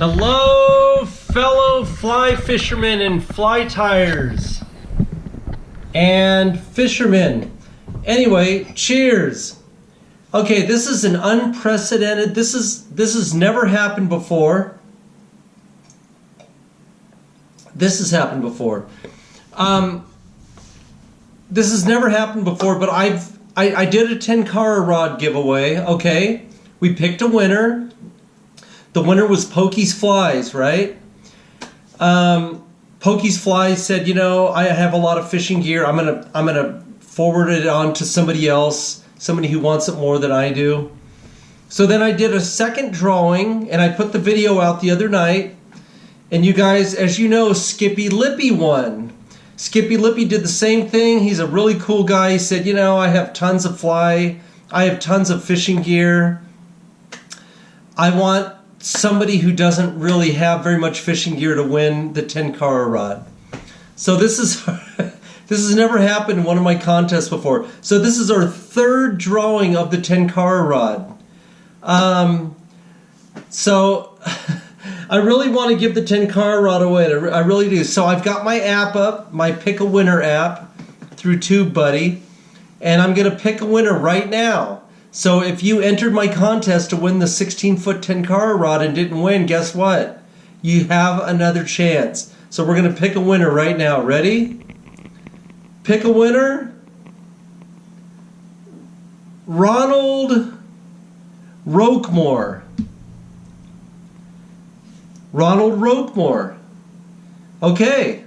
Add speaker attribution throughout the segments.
Speaker 1: Hello, fellow fly fishermen and fly tires and fishermen. Anyway, cheers. Okay, this is an unprecedented. This is this has never happened before. This has happened before. Um, this has never happened before, but I've I, I did a Tenkara rod giveaway. Okay, we picked a winner. The winner was Pokey's Flies, right? Um, Pokey's Flies said, you know, I have a lot of fishing gear. I'm gonna I'm gonna forward it on to somebody else, somebody who wants it more than I do. So then I did a second drawing, and I put the video out the other night. And you guys, as you know, Skippy Lippy won. Skippy Lippy did the same thing. He's a really cool guy. He said, you know, I have tons of fly. I have tons of fishing gear. I want somebody who doesn't really have very much fishing gear to win the Tenkara rod. So this is this has never happened in one of my contests before. So this is our third drawing of the Tenkara rod. Um, so I really want to give the Tenkara rod away. I really do. So I've got my app up, my Pick a Winner app through TubeBuddy, and I'm going to pick a winner right now. So if you entered my contest to win the 16 foot Tenkara rod and didn't win, guess what? You have another chance. So we're going to pick a winner right now. Ready? Pick a winner. Ronald Roquemore. Ronald Roquemore. Okay.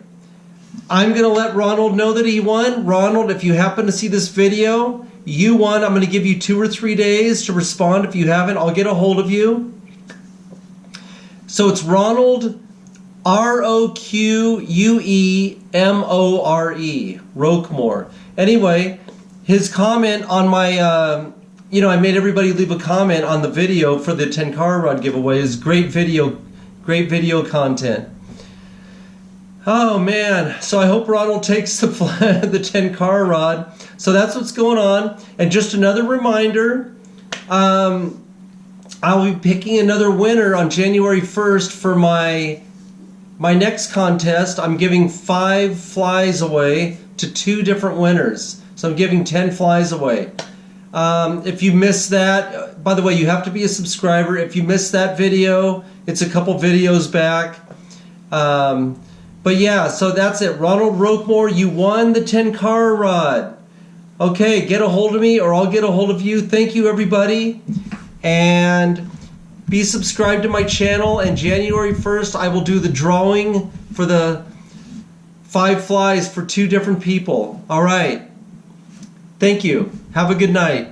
Speaker 1: I'm going to let Ronald know that he won. Ronald, if you happen to see this video, you won. I'm going to give you two or three days to respond. If you haven't, I'll get a hold of you. So it's Ronald R O Q U E M O R E, Roquemore. Anyway, his comment on my, uh, you know, I made everybody leave a comment on the video for the Tenkara rod giveaway. is great video, great video content. Oh man, so I hope Ronald takes the the Tenkara rod. So that's what's going on. And just another reminder, um, I'll be picking another winner on January 1st for my my next contest. I'm giving five flies away to two different winners. So I'm giving 10 flies away. Um, if you missed that, by the way, you have to be a subscriber. If you missed that video, it's a couple videos back. Um, but yeah, so that's it. Ronald Roquemore, you won the Tenkara rod. Okay, get a hold of me or I'll get a hold of you. Thank you, everybody. And be subscribed to my channel. And January 1st, I will do the drawing for the five flies for two different people. All right. Thank you. Have a good night.